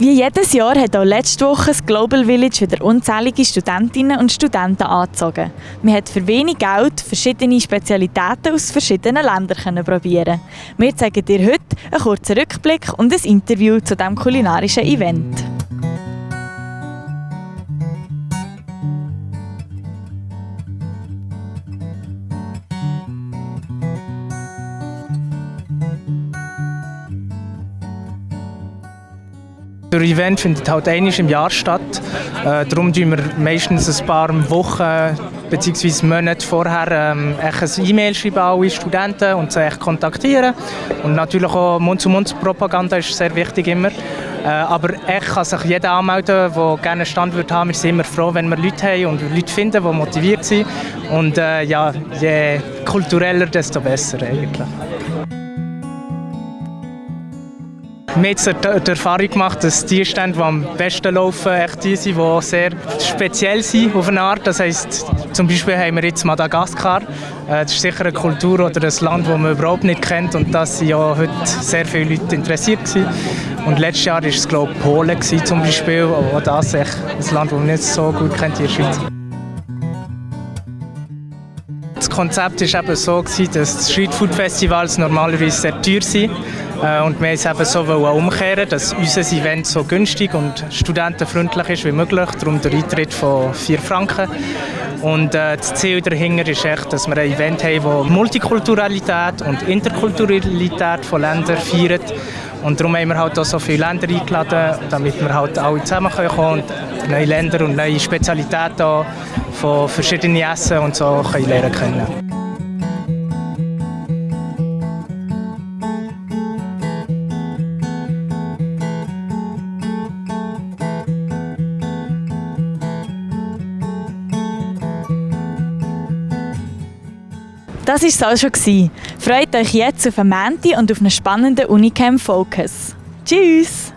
Wie jedes Jahr hat auch letzte Woche das Global Village wieder unzählige Studentinnen und Studenten angezogen. Man hat für wenig Geld verschiedene Spezialitäten aus verschiedenen Ländern probieren. Wir zeigen dir heute einen kurzen Rückblick und ein Interview zu diesem kulinarischen Event. Das Event findet halt einmal im Jahr statt. Äh, darum tun wir meistens ein paar Wochen bzw. Monate vorher ähm, ein E-Mail schreiben alle Studenten und sie kontaktieren. Und natürlich auch Mund-zu-Mund-Propaganda ist sehr wichtig immer. Äh, aber echt kann sich jeder anmelden, der gerne einen Stand wird haben. Wir sind immer froh, wenn wir Leute haben und Leute finden, die motiviert sind. Und äh, ja, je kultureller, desto besser eigentlich. Wir haben die Erfahrung gemacht, dass die Stände, die am besten laufen, echt die sind, die sehr speziell sind auf eine Art. Das heisst, zum Beispiel haben wir jetzt Madagaskar. Äh, das ist sicher eine Kultur oder ein Land, das man überhaupt nicht kennt und da sind ja heute sehr viele Leute interessiert gewesen. Und letztes Jahr war es glaube ich Polen gewesen, zum Beispiel. Auch das ist ein Land, das man nicht so gut kennt in der Schweiz. Das Konzept war eben so, dass Streetfood Festivals normalerweise sehr teuer sind. Äh, und wir haben es eben so umkehren, dass unser Event so günstig und studentenfreundlich ist wie möglich. Darum der Eintritt von 4 Franken. Und äh, das Ziel dahinter ist echt, dass wir ein Event haben, das Multikulturalität und Interkulturalität von Ländern feiert. Und darum haben wir halt auch so viele Länder eingeladen, damit wir halt alle zusammenkommen können und neue Länder und neue Spezialitäten von verschiedenen Essen und so können lernen können. Das war es auch schon. Freut euch jetzt auf ein Menti und auf einen spannenden Unicamp Focus. Tschüss!